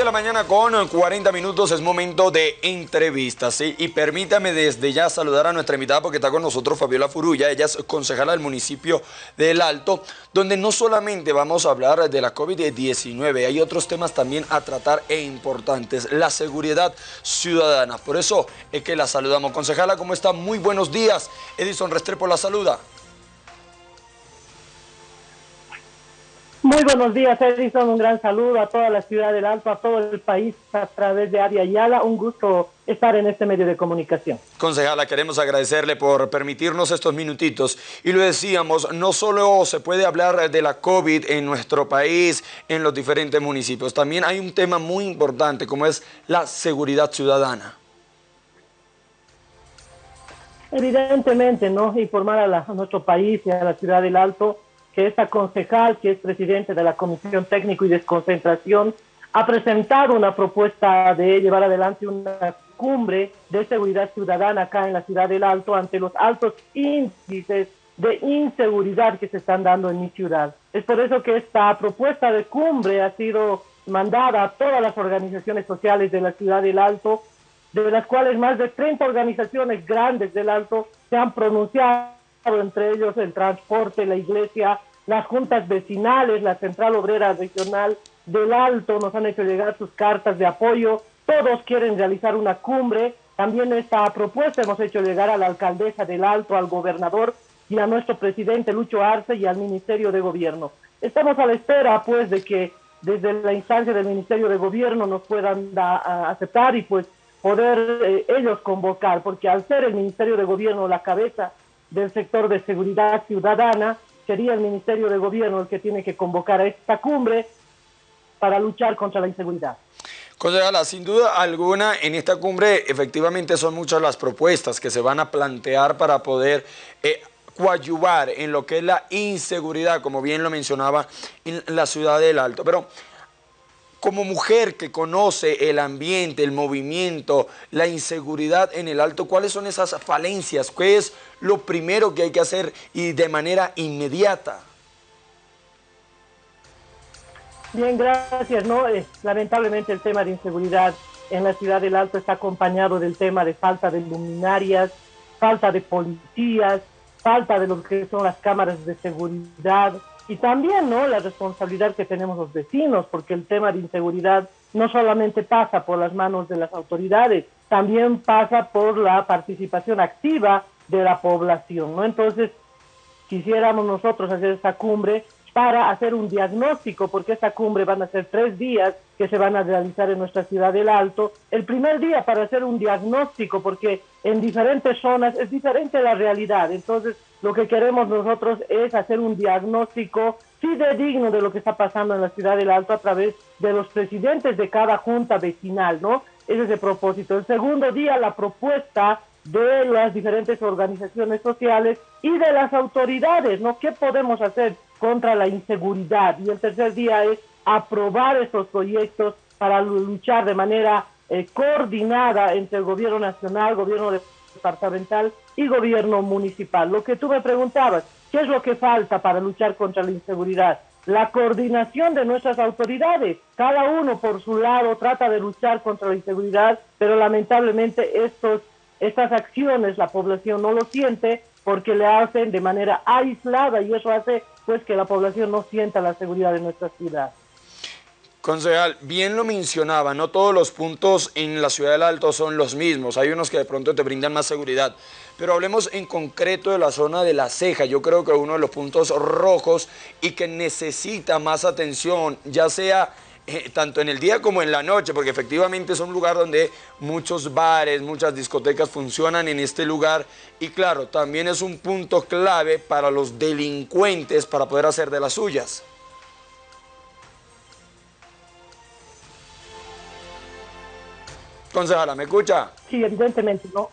de la mañana con 40 minutos es momento de entrevistas, ¿sí? Y permítame desde ya saludar a nuestra invitada porque está con nosotros Fabiola Furulla, ella es concejala del municipio del Alto, donde no solamente vamos a hablar de la COVID-19, hay otros temas también a tratar e importantes, la seguridad ciudadana. Por eso es que la saludamos. Concejala, ¿cómo está? Muy buenos días. Edison Restrepo la saluda. Muy buenos días, Edison. Un gran saludo a toda la ciudad del Alto, a todo el país a través de Aria Yala. Un gusto estar en este medio de comunicación. Concejala, queremos agradecerle por permitirnos estos minutitos. Y lo decíamos, no solo se puede hablar de la COVID en nuestro país, en los diferentes municipios, también hay un tema muy importante como es la seguridad ciudadana. Evidentemente, ¿no? Informar a nuestro país y a la ciudad del Alto que esta concejal, que es presidente de la Comisión Técnico y Desconcentración, ha presentado una propuesta de llevar adelante una cumbre de seguridad ciudadana acá en la ciudad del Alto ante los altos índices de inseguridad que se están dando en mi ciudad. Es por eso que esta propuesta de cumbre ha sido mandada a todas las organizaciones sociales de la ciudad del Alto, de las cuales más de 30 organizaciones grandes del Alto se han pronunciado entre ellos el transporte, la iglesia, las juntas vecinales, la Central Obrera Regional del Alto nos han hecho llegar sus cartas de apoyo, todos quieren realizar una cumbre, también esta propuesta hemos hecho llegar a la alcaldesa del Alto, al gobernador y a nuestro presidente Lucho Arce y al Ministerio de Gobierno. Estamos a la espera pues de que desde la instancia del Ministerio de Gobierno nos puedan aceptar y pues poder eh, ellos convocar, porque al ser el Ministerio de Gobierno la cabeza del sector de seguridad ciudadana, sería el Ministerio de Gobierno el que tiene que convocar esta cumbre para luchar contra la inseguridad. Concejala, sin duda alguna, en esta cumbre efectivamente son muchas las propuestas que se van a plantear para poder eh, coadyuvar en lo que es la inseguridad, como bien lo mencionaba en la ciudad del Alto. Pero como mujer que conoce el ambiente, el movimiento, la inseguridad en el alto, ¿cuáles son esas falencias? ¿Qué es lo primero que hay que hacer y de manera inmediata? Bien, gracias. Lamentablemente el tema de inseguridad en la ciudad del Alto está acompañado del tema de falta de luminarias, falta de policías, falta de lo que son las cámaras de seguridad, y también ¿no? la responsabilidad que tenemos los vecinos, porque el tema de inseguridad no solamente pasa por las manos de las autoridades, también pasa por la participación activa de la población. ¿no? Entonces, quisiéramos nosotros hacer esta cumbre para hacer un diagnóstico, porque esta cumbre van a ser tres días que se van a realizar en nuestra ciudad del Alto. El primer día para hacer un diagnóstico, porque en diferentes zonas es diferente la realidad. Entonces, lo que queremos nosotros es hacer un diagnóstico fidedigno de lo que está pasando en la ciudad del Alto a través de los presidentes de cada junta vecinal, ¿no? Ese es el propósito. El segundo día, la propuesta de las diferentes organizaciones sociales y de las autoridades, ¿no? ¿Qué podemos hacer contra la inseguridad? Y el tercer día es aprobar estos proyectos para luchar de manera eh, coordinada entre el gobierno nacional, gobierno departamental y gobierno municipal. Lo que tú me preguntabas, ¿qué es lo que falta para luchar contra la inseguridad? La coordinación de nuestras autoridades. Cada uno por su lado trata de luchar contra la inseguridad, pero lamentablemente estos, estas acciones la población no lo siente porque le hacen de manera aislada y eso hace pues que la población no sienta la seguridad de nuestra ciudad. Concejal, bien lo mencionaba, no todos los puntos en la Ciudad del Alto son los mismos, hay unos que de pronto te brindan más seguridad, pero hablemos en concreto de la zona de la ceja, yo creo que uno de los puntos rojos y que necesita más atención, ya sea eh, tanto en el día como en la noche, porque efectivamente es un lugar donde muchos bares, muchas discotecas funcionan en este lugar y claro, también es un punto clave para los delincuentes para poder hacer de las suyas. Concejala, ¿me escucha? Sí, evidentemente, ¿no?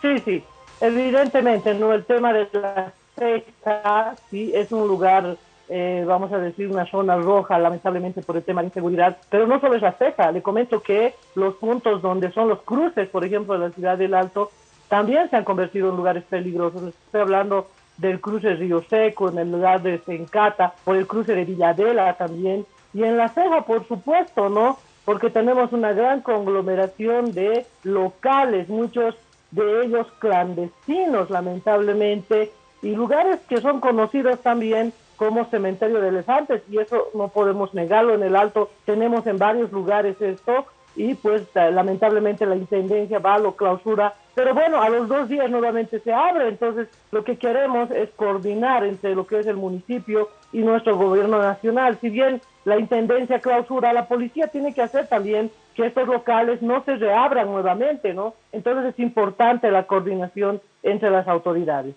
Sí, sí, evidentemente, ¿no? El tema de la ceja, sí, es un lugar, eh, vamos a decir, una zona roja, lamentablemente por el tema de inseguridad, pero no solo es la ceja, le comento que los puntos donde son los cruces, por ejemplo, de la ciudad del Alto, también se han convertido en lugares peligrosos. Estoy hablando del cruce Río Seco, en el lugar de Sencata, por el cruce de Villadela también, y en la ceja, por supuesto, ¿no? porque tenemos una gran conglomeración de locales, muchos de ellos clandestinos, lamentablemente, y lugares que son conocidos también como cementerio de elefantes, y eso no podemos negarlo en el Alto, tenemos en varios lugares esto, y pues lamentablemente la Intendencia va, lo clausura, pero bueno, a los dos días nuevamente se abre, entonces lo que queremos es coordinar entre lo que es el municipio y nuestro gobierno nacional, si bien la Intendencia clausura, la policía tiene que hacer también que estos locales no se reabran nuevamente, ¿no? Entonces es importante la coordinación entre las autoridades.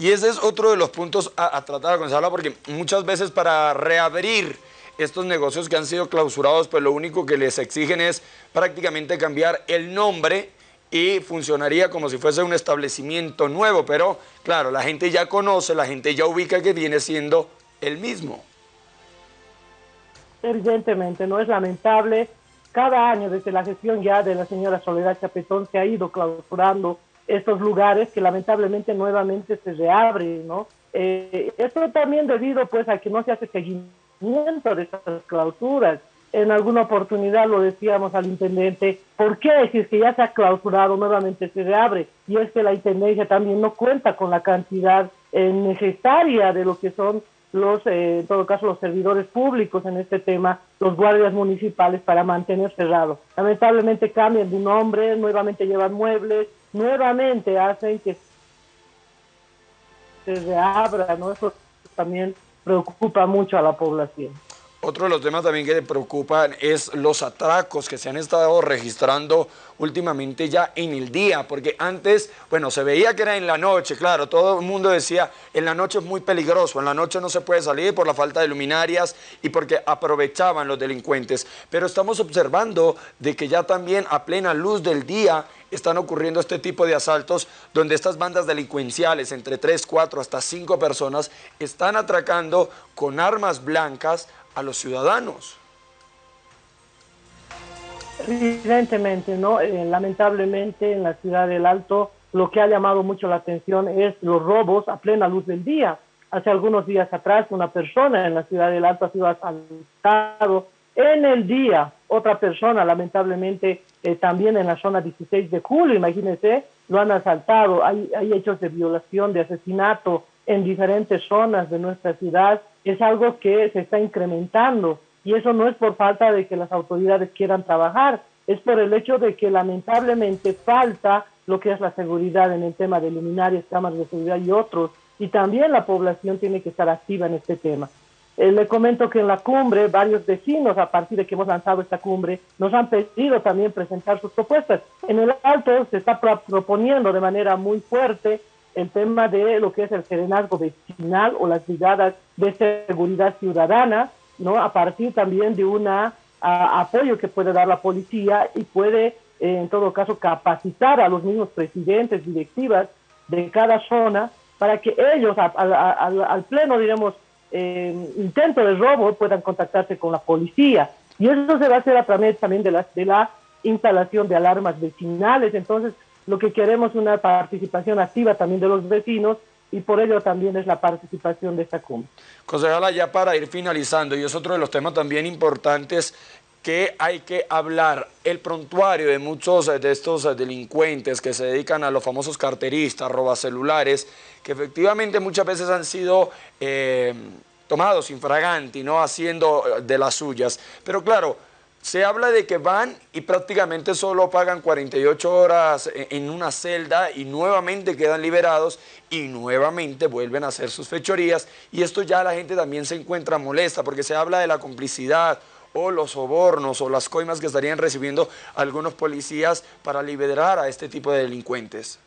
Y ese es otro de los puntos a, tratar, Gonzalo, porque muchas veces para reabrir estos negocios que han sido clausurados, pues lo único que les exigen es prácticamente cambiar el nombre y funcionaría como si fuese un establecimiento nuevo, pero claro, la gente ya conoce, la gente ya ubica que viene siendo el mismo. Evidentemente, no es lamentable. Cada año desde la gestión ya de la señora Soledad Chapetón se ha ido clausurando estos lugares que lamentablemente nuevamente se reabren, ¿no? Eh, esto también debido pues a que no se hace seguimiento de estas clausuras. En alguna oportunidad lo decíamos al intendente, ¿por qué es que ya se ha clausurado nuevamente se reabre? Y es que la intendencia también no cuenta con la cantidad eh, necesaria de lo que son los, eh, en todo caso, los servidores públicos en este tema, los guardias municipales para mantener cerrado. Lamentablemente cambian de nombre, nuevamente llevan muebles, nuevamente hacen que se reabra, ¿no? Eso también preocupa mucho a la población. Otro de los temas también que preocupan es los atracos que se han estado registrando últimamente ya en el día, porque antes, bueno, se veía que era en la noche, claro, todo el mundo decía, en la noche es muy peligroso, en la noche no se puede salir por la falta de luminarias y porque aprovechaban los delincuentes, pero estamos observando de que ya también a plena luz del día están ocurriendo este tipo de asaltos donde estas bandas delincuenciales, entre 3, 4, hasta 5 personas, están atracando con armas blancas a los ciudadanos. Evidentemente, ¿no? Eh, lamentablemente en la ciudad del Alto lo que ha llamado mucho la atención es los robos a plena luz del día. Hace algunos días atrás una persona en la ciudad del Alto ha sido asaltado en el día. Otra persona, lamentablemente, eh, también en la zona 16 de julio, imagínense, lo han asaltado. Hay, hay hechos de violación, de asesinato en diferentes zonas de nuestra ciudad es algo que se está incrementando y eso no es por falta de que las autoridades quieran trabajar, es por el hecho de que lamentablemente falta lo que es la seguridad en el tema de luminarias, cámaras de seguridad y otros, y también la población tiene que estar activa en este tema. Eh, le comento que en la cumbre varios vecinos, a partir de que hemos lanzado esta cumbre, nos han pedido también presentar sus propuestas. En el Alto se está proponiendo de manera muy fuerte el tema de lo que es el serenazgo vecinal o las brigadas de seguridad ciudadana, ¿no? A partir también de un apoyo que puede dar la policía y puede, eh, en todo caso, capacitar a los mismos presidentes, directivas de cada zona para que ellos, al pleno, diremos, eh, intento de robo, puedan contactarse con la policía. Y eso se va a hacer a través también de la, de la instalación de alarmas vecinales. Entonces, lo que queremos es una participación activa también de los vecinos y por ello también es la participación de esta cumbre. Concejala, ya para ir finalizando, y es otro de los temas también importantes que hay que hablar, el prontuario de muchos de estos delincuentes que se dedican a los famosos carteristas, celulares, que efectivamente muchas veces han sido eh, tomados infraganti, ¿no? haciendo de las suyas. Pero claro, se habla de que van y prácticamente solo pagan 48 horas en una celda y nuevamente quedan liberados y nuevamente vuelven a hacer sus fechorías y esto ya la gente también se encuentra molesta porque se habla de la complicidad o los sobornos o las coimas que estarían recibiendo algunos policías para liberar a este tipo de delincuentes.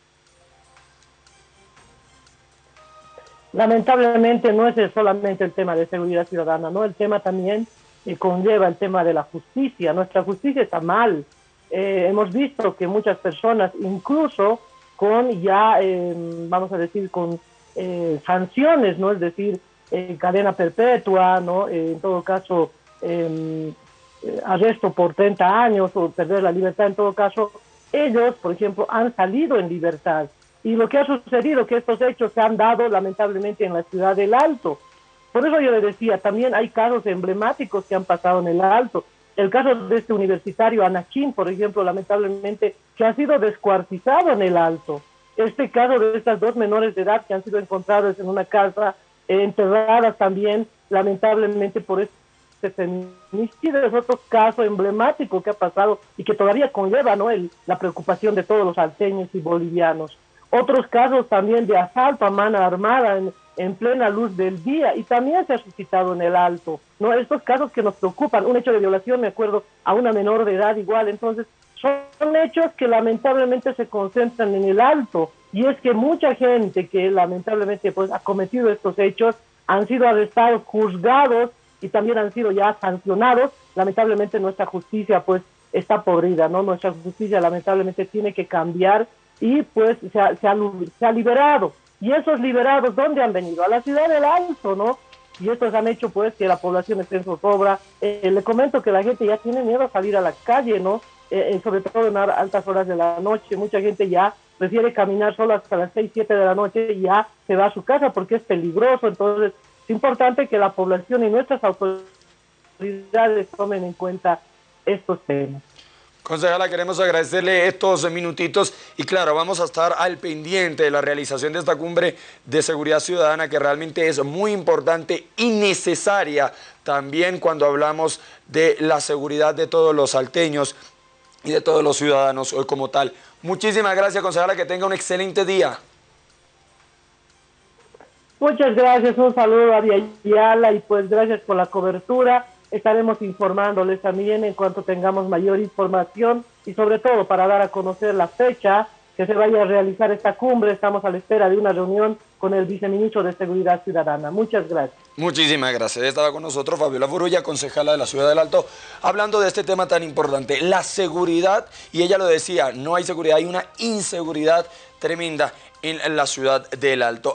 Lamentablemente no es solamente el tema de seguridad ciudadana, ¿no? El tema también conlleva el tema de la justicia. Nuestra justicia está mal. Eh, hemos visto que muchas personas, incluso con ya, eh, vamos a decir, con eh, sanciones, ¿no? Es decir, cadena perpetua, ¿no? en todo caso, em, arresto por 30 años o perder la libertad, en todo caso, ellos, por ejemplo, han salido en libertad. Y lo que ha sucedido, que estos hechos se han dado lamentablemente en la ciudad del Alto. Por eso yo le decía, también hay casos emblemáticos que han pasado en el Alto. El caso de este universitario Anakin, por ejemplo, lamentablemente, que ha sido descuartizado en el Alto. Este caso de estas dos menores de edad que han sido encontradas en una casa, eh, enterradas también, lamentablemente, por este feminicidio, es otro caso emblemático que ha pasado y que todavía conlleva ¿no? El, la preocupación de todos los alteños y bolivianos. Otros casos también de asalto a mano armada en, en plena luz del día y también se ha suscitado en el alto. ¿no? Estos casos que nos preocupan, un hecho de violación, me acuerdo, a una menor de edad igual, entonces son hechos que lamentablemente se concentran en el alto y es que mucha gente que lamentablemente pues ha cometido estos hechos han sido arrestados, juzgados y también han sido ya sancionados. Lamentablemente nuestra justicia pues está podrida, ¿no? Nuestra justicia lamentablemente tiene que cambiar y pues se ha, se se ha liberado y esos liberados, ¿dónde han venido? A la ciudad del Alto, ¿no? Y estos han hecho pues que la población esté en zozobra. Eh, le comento que la gente ya tiene miedo a salir a la calle, ¿no? Eh, eh, sobre todo en altas horas de la noche. Mucha gente ya prefiere caminar solo hasta las 6, 7 de la noche y ya se va a su casa porque es peligroso. Entonces es importante que la población y nuestras autoridades tomen en cuenta estos temas. Concejala, queremos agradecerle estos minutitos y claro, vamos a estar al pendiente de la realización de esta cumbre de seguridad ciudadana que realmente es muy importante y necesaria también cuando hablamos de la seguridad de todos los salteños y de todos los ciudadanos hoy como tal. Muchísimas gracias, concejala, que tenga un excelente día. Muchas gracias, un saludo a Viayala y pues gracias por la cobertura estaremos informándoles también en cuanto tengamos mayor información y sobre todo para dar a conocer la fecha que se vaya a realizar esta cumbre. Estamos a la espera de una reunión con el viceministro de Seguridad Ciudadana. Muchas gracias. Muchísimas gracias. Estaba con nosotros Fabiola Furulla, concejala de la Ciudad del Alto, hablando de este tema tan importante, la seguridad, y ella lo decía, no hay seguridad, hay una inseguridad tremenda en la Ciudad del Alto.